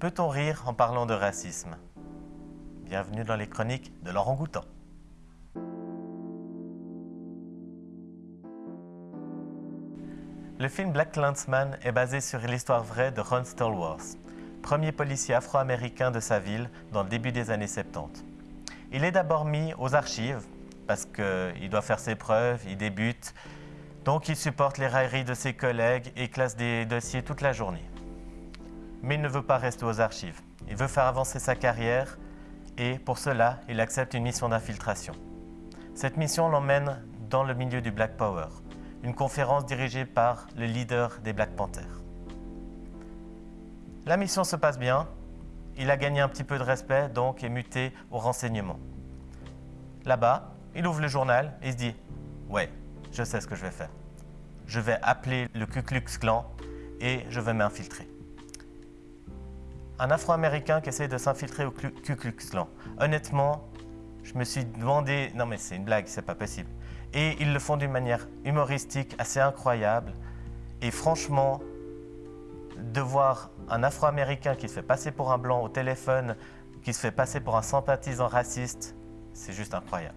Peut-on rire en parlant de racisme? Bienvenue dans les chroniques de Laurent Goutan. Le film Black Landsman est basé sur l'histoire vraie de Ron Stallworth, premier policier afro-américain de sa ville dans le début des années 70. Il est d'abord mis aux archives parce qu'il doit faire ses preuves, il débute, donc il supporte les railleries de ses collègues et classe des dossiers toute la journée mais il ne veut pas rester aux archives. Il veut faire avancer sa carrière et pour cela, il accepte une mission d'infiltration. Cette mission l'emmène dans le milieu du Black Power, une conférence dirigée par le leader des Black Panthers. La mission se passe bien, il a gagné un petit peu de respect, donc est muté au renseignement. Là-bas, il ouvre le journal et se dit « Ouais, je sais ce que je vais faire. Je vais appeler le Ku Klux Klan et je vais m'infiltrer. » un Afro-Américain qui essaie de s'infiltrer au Ku Klux Klan. Honnêtement, je me suis demandé, non mais c'est une blague, c'est pas possible. Et ils le font d'une manière humoristique assez incroyable. Et franchement, de voir un Afro-Américain qui se fait passer pour un blanc au téléphone, qui se fait passer pour un sympathisant raciste, c'est juste incroyable.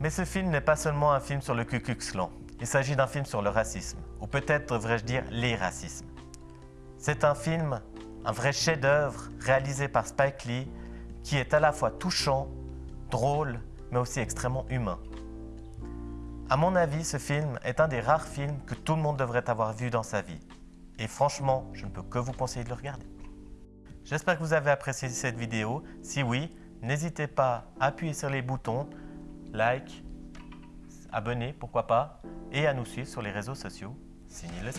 Mais ce film n'est pas seulement un film sur le Ku Klux Klan. Il s'agit d'un film sur le racisme, ou peut-être devrais-je dire les racismes. C'est un film un vrai chef-d'œuvre réalisé par Spike Lee qui est à la fois touchant, drôle, mais aussi extrêmement humain. À mon avis, ce film est un des rares films que tout le monde devrait avoir vu dans sa vie. Et franchement, je ne peux que vous conseiller de le regarder. J'espère que vous avez apprécié cette vidéo. Si oui, n'hésitez pas à appuyer sur les boutons, like, abonner, pourquoi pas, et à nous suivre sur les réseaux sociaux. Signez le